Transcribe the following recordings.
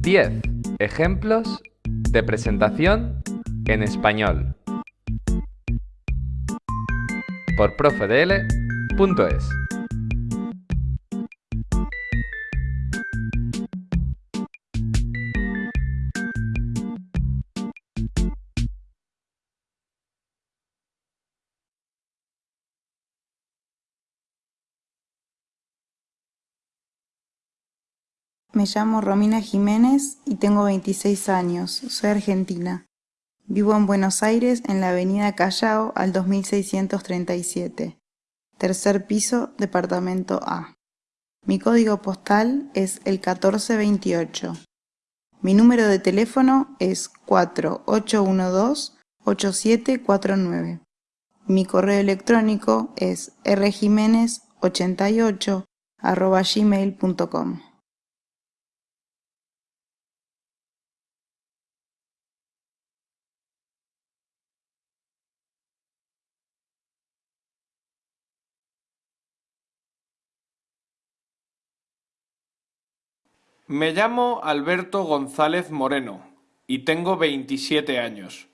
10 ejemplos de presentación en español. Por profedl.es Me llamo Romina Jiménez y tengo 26 años. Soy argentina. Vivo en Buenos Aires en la avenida Callao al 2637. Tercer piso, departamento A. Mi código postal es el 1428. Mi número de teléfono es 4812-8749. Mi correo electrónico es rjiménez88 gmail.com. Me llamo Alberto González Moreno y tengo 27 años.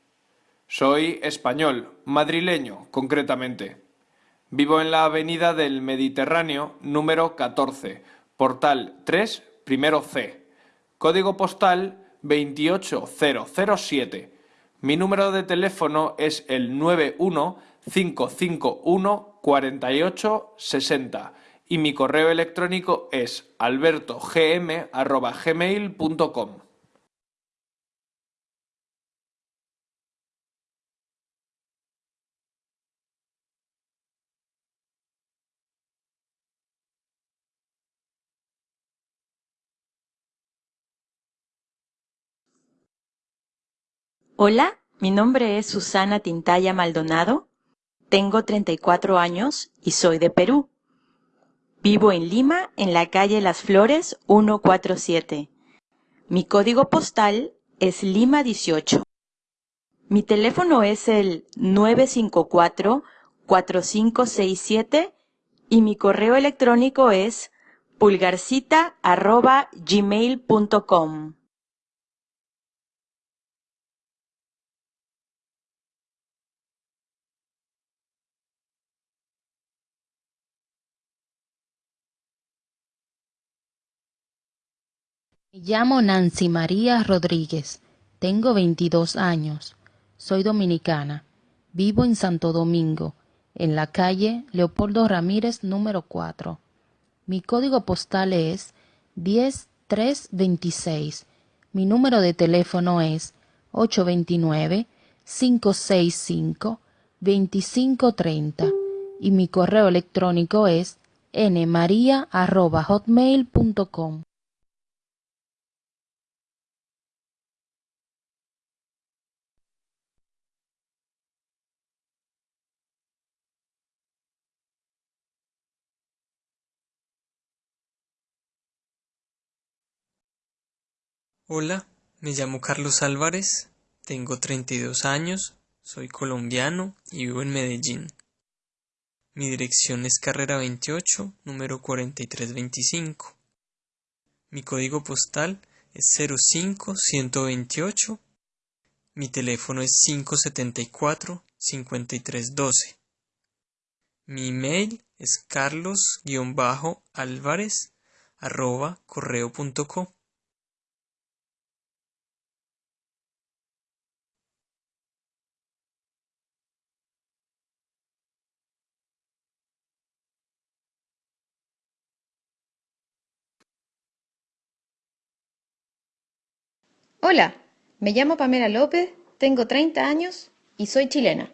Soy español, madrileño concretamente. Vivo en la Avenida del Mediterráneo número 14, Portal 3, primero C. Código postal 28007. Mi número de teléfono es el 91 551 4860 y mi correo electrónico es albertogm.gmail.com. Hola, mi nombre es Susana Tintaya Maldonado, tengo 34 años y soy de Perú. Vivo en Lima, en la calle Las Flores 147. Mi código postal es Lima 18. Mi teléfono es el 954-4567 y mi correo electrónico es pulgarcita.gmail.com. Me llamo Nancy María Rodríguez, tengo 22 años, soy dominicana, vivo en Santo Domingo, en la calle Leopoldo Ramírez número 4. Mi código postal es 10326. Mi número de teléfono es 829-565-2530 y mi correo electrónico es nmaria.hotmail.com. Hola, me llamo Carlos Álvarez, tengo 32 años, soy colombiano y vivo en Medellín. Mi dirección es carrera 28, número 4325. Mi código postal es 05128. Mi teléfono es 574 5312. Mi email es carlos-álvarez arroba correo.com. Hola, me llamo Pamela López, tengo 30 años y soy chilena.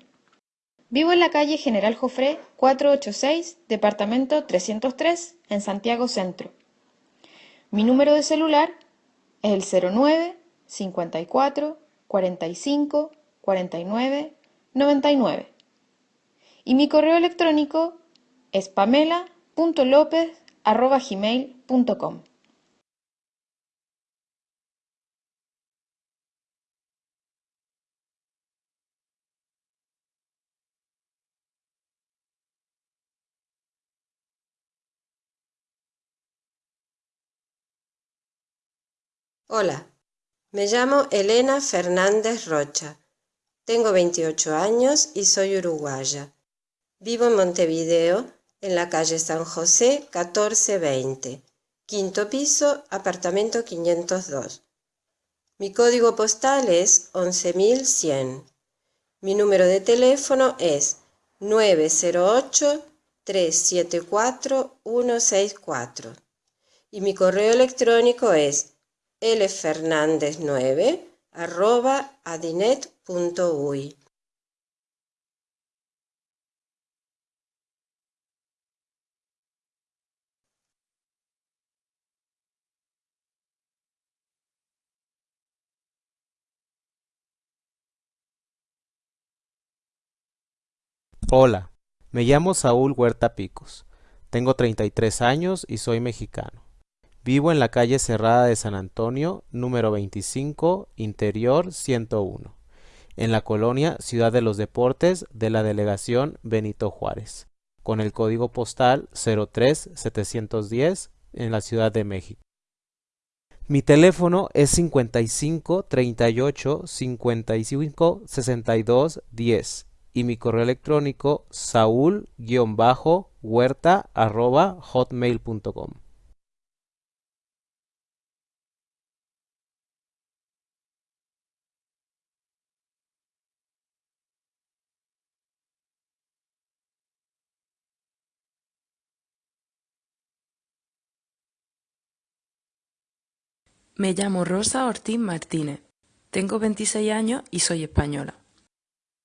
Vivo en la calle General Jofré 486, departamento 303, en Santiago Centro. Mi número de celular es el 09 54 45 49 99 y mi correo electrónico es pamela.lopez.gmail.com. Hola, me llamo Elena Fernández Rocha. Tengo 28 años y soy uruguaya. Vivo en Montevideo, en la calle San José 1420, quinto piso, apartamento 502. Mi código postal es 11100. Mi número de teléfono es 908-374-164 y mi correo electrónico es lfernandez9 arroba adinet.uy. Hola, me llamo Saúl Huerta Picos. Tengo 33 años y soy mexicano. Vivo en la calle Cerrada de San Antonio, número 25, Interior 101, en la colonia Ciudad de los Deportes de la delegación Benito Juárez, con el código postal 03710 en la Ciudad de México. Mi teléfono es 55 38 55 62 10 y mi correo electrónico saúl-huerta@hotmail.com. Me llamo Rosa Ortiz Martínez. Tengo 26 años y soy española.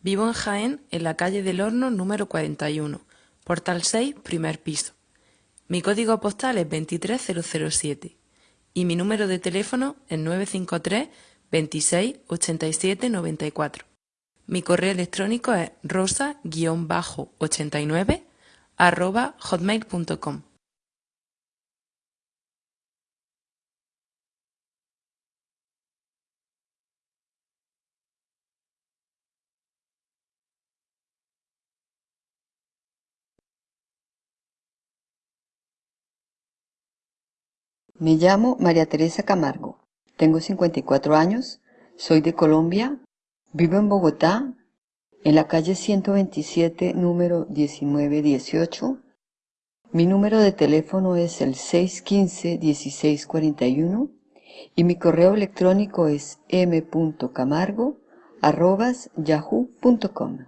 Vivo en Jaén, en la calle del Horno número 41, portal 6, primer piso. Mi código postal es 23007 y mi número de teléfono es 953 26 87 94. Mi correo electrónico es rosa-89 arroba hotmail.com. Me llamo María Teresa Camargo. Tengo 54 años. Soy de Colombia. Vivo en Bogotá, en la calle 127, número 1918. Mi número de teléfono es el 615-1641 y mi correo electrónico es m.camargo.yahoo.com.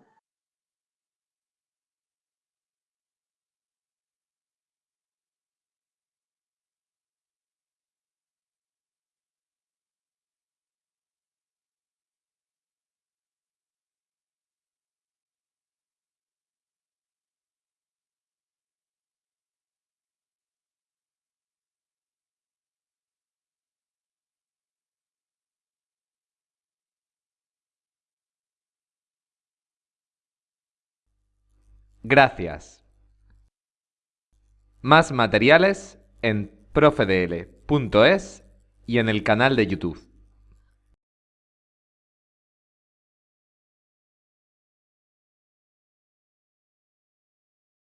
Gracias. Más materiales en profedl.es y en el canal de YouTube.